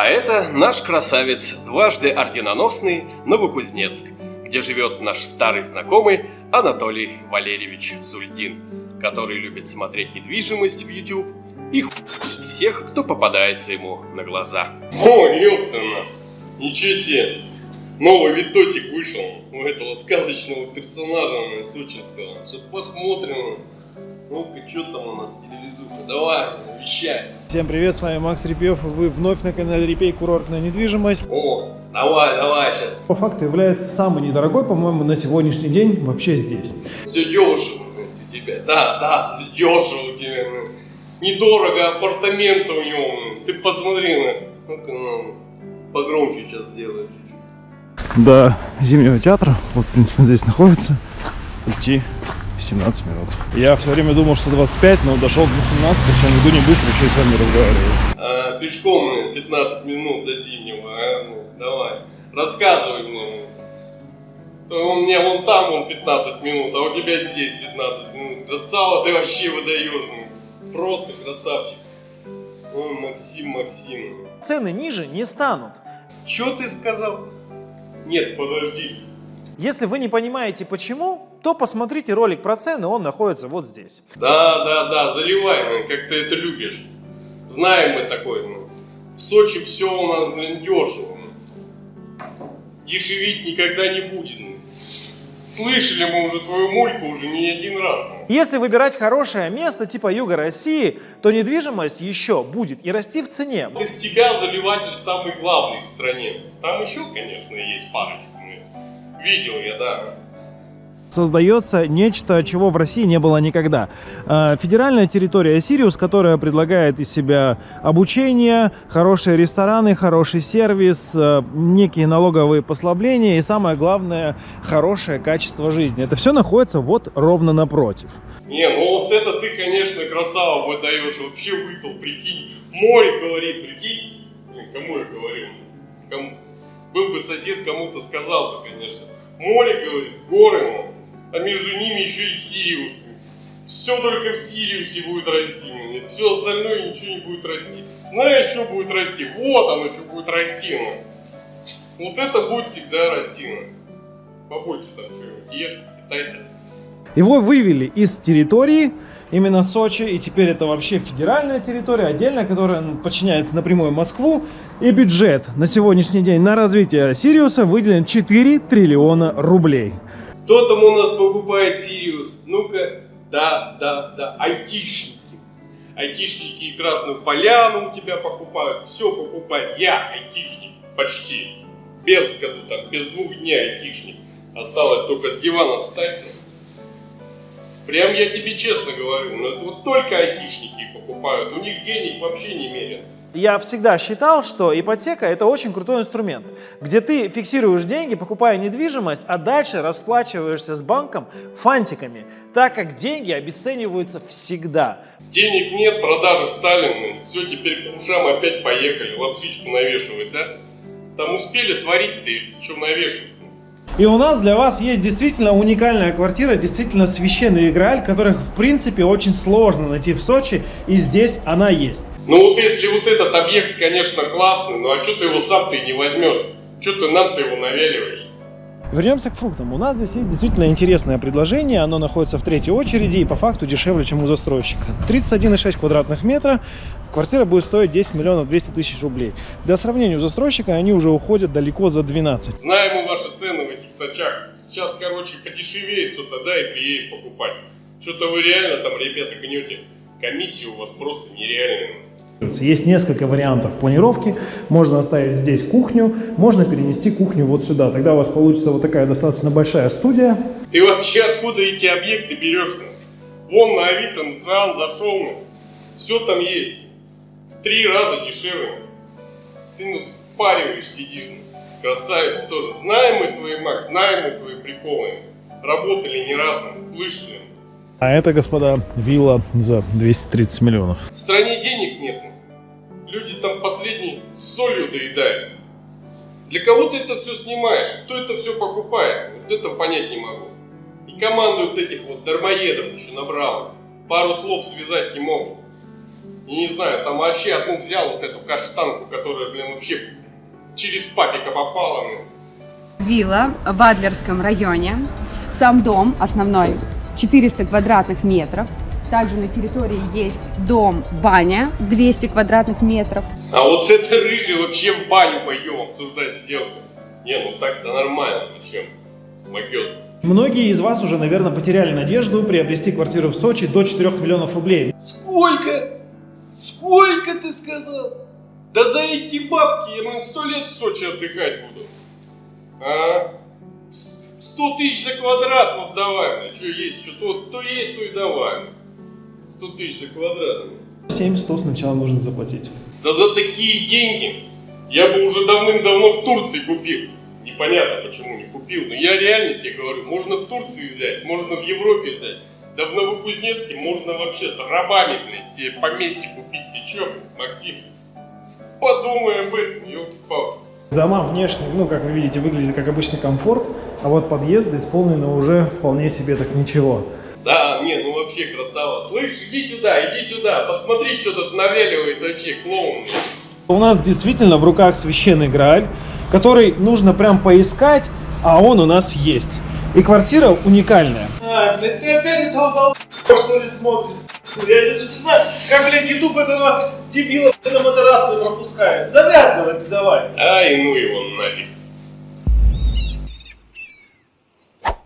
А это наш красавец, дважды орденоносный Новокузнецк, где живет наш старый знакомый Анатолий Валерьевич Сульдин, который любит смотреть недвижимость в YouTube и хуйсит всех, кто попадается ему на глаза. О, ёптана! Ничего себе! Новый видосик вышел у этого сказочного персонажа сочинского. Что посмотрим. Ну-ка, что там у нас телевизуха? Давай, вещай. Всем привет, с вами Макс Репьев, вы вновь на канале Репей Курортная недвижимость. О, давай, давай сейчас. По факту является самый недорогой, по-моему, на сегодняшний день вообще здесь. Все дешево у тебя, да, да, все дешево у тебя. Недорого апартаменты у него. Ты посмотри на. Ну-ка, ну, погромче сейчас сделаю чуть-чуть. До Зимнего театра, вот, в принципе, здесь находится, идти 17 минут. Я все время думал, что 25, но дошел до 18, причем иду не быстро, еще и с вами разговариваю. А, пешком ну, 15 минут до зимнего, а? Ну, давай, рассказывай мне. У меня вон там вон 15 минут, а у тебя здесь 15 минут. Красава ты вообще выдаешь. ну. Просто красавчик. Ой, Максим, Максим. цены ниже не станут. Чё ты сказал? Нет, подожди. Если вы не понимаете почему, то посмотрите ролик про цены, он находится вот здесь. Да, да, да, заливай, как ты это любишь. Знаем мы такое. ну. В Сочи все у нас, блин, дешево. ну. Дешевить никогда не будет. ну. Слышали мы уже твою мульку уже не один раз. Если выбирать хорошее место типа юга России, то недвижимость еще будет и расти в цене. Из тебя заливатель самый главный в стране. Там еще, конечно, есть парочку. Видел я, да. Создается нечто, чего в России не было никогда. Э, Федеральная территория Сириус, которая предлагает из себя обучение, хорошие рестораны, хороший сервис, э, некие налоговые послабления и самое главное, хорошее качество жизни. Это все находится вот ровно напротив. Не, ну вот это ты, конечно, красава выдаешь. Вообще вытол, прикинь. Море говорит, прикинь. Кому я говорю? Кому? Был бы сосед, кому-то сказал бы, конечно. Море, говорит, горы, ну. а между ними еще и Сириус. Все только в Сириусе будет расти. Все остальное ничего не будет расти. Знаешь, что будет расти? Вот оно, что будет расти. Ну. Вот это будет всегда расти. Ну. Побольше там что-нибудь ешь, питайся. Его вывели из территории, именно Сочи, и теперь это вообще федеральная территория, отдельная, которая подчиняется напрямую Москву. И бюджет на сегодняшний день на развитие Сириуса выделен 4 триллиона рублей. Кто там у нас покупает Сириус? Ну-ка, да, да, да, айтишники. Айтишники и Красную Поляну у тебя покупают. Все покупает. Я айтишник почти. Без году там, без двух дней айтишник. Осталось только с дивана встать. Прям я тебе честно говорю, ну это вот только айтишники покупают. У них денег вообще не мерят. Я всегда считал, что ипотека это очень крутой инструмент, где ты фиксируешь деньги, покупая недвижимость, а дальше расплачиваешься с банком фантиками, так как деньги обесцениваются всегда. Денег нет, продажи встали, все, теперь по ушам опять поехали, лапшичку навешивать, да? Там успели сварить ты, что навешивать? И у нас для вас есть действительно уникальная квартира, действительно священный играль, которых в принципе очень сложно найти в Сочи, и здесь она есть. Ну вот если вот этот объект, конечно, классный, ну а что ты его сам ты не возьмешь? Что ты нам-то его навяливаешь? Вернемся к фруктам. У нас здесь есть действительно интересное предложение. Оно находится в третьей очереди и по факту дешевле, чем у застройщика. 31,6 квадратных метра. Квартира будет стоить 10 миллионов 200 тысяч рублей. Для сравнения у застройщика они уже уходят далеко за 12. Знаем мы ваши цены в этих сачах. Сейчас, короче, подешевеет что-то, да, и приедет покупать. Что-то вы реально там, ребята, гнете. Комиссии у вас просто нереальные. Есть несколько вариантов планировки. Можно оставить здесь кухню, можно перенести кухню вот сюда. Тогда у вас получится вот такая достаточно большая студия. Ты вообще откуда эти объекты берешь? Вон на Авито, на Циан зашел, все там есть. В три раза дешевле. Ты ну, впариваешь, сидишь. Красавец тоже. Знаем мы твои, Макс, знаем мы твои приколы. Работали не раз, слышали. А это, господа, вилла за 230 миллионов. В стране денег нет. Ну. Люди там последний солью доедают. Для кого ты это все снимаешь? Кто это все покупает? Вот это понять не могу. И команду вот этих вот дармоедов еще набрал. Пару слов связать не могут. И не знаю, там вообще одну взял вот эту каштанку, которая, блин, вообще через папика попала. блин. Вилла в Адлерском районе. Сам дом основной 400 квадратных метров. Также на территории есть дом-баня 200 квадратных метров. А вот с этой рыжей вообще в баню пойдем обсуждать сделку. Не, ну так-то нормально, зачем? Могет. Многие из вас уже, наверное, потеряли надежду приобрести квартиру в Сочи до 4 миллионов рублей. Сколько? Сколько ты сказал? Да за эти бабки я, блин, сто лет в Сочи отдыхать буду. А? Сто тысяч за квадрат, вот давай, блин, что есть, что то, то есть, то и давай. Сто тысяч за квадрат. блин. 700 сначала нужно заплатить. Да за такие деньги я бы уже давным-давно в Турции купил. Непонятно, почему не купил, но я реально тебе говорю, можно в Турции взять, можно в Европе взять. Да в Новокузнецке можно вообще с рабами, блядь, тебе поместье купить. Ты чё, Максим? Подумай об этом, ёлки-палки. Дома внешне, ну, как вы видите, выглядят как обычный комфорт, а вот подъезды исполнены уже вполне себе так ничего. Ну вообще красава. Слышь, иди сюда, иди сюда, посмотри, что тут навеливает вообще клоун. У нас действительно в руках священный Грааль, который нужно прям поискать, а он у нас есть. И квартира уникальная. А, блядь, ты опять этого долб***, что ли, смотришь? Я не знаю, как, блядь, YouTube этого дебила на модерацию пропускает. Завязывай ты давай. Ай, ну его нафиг.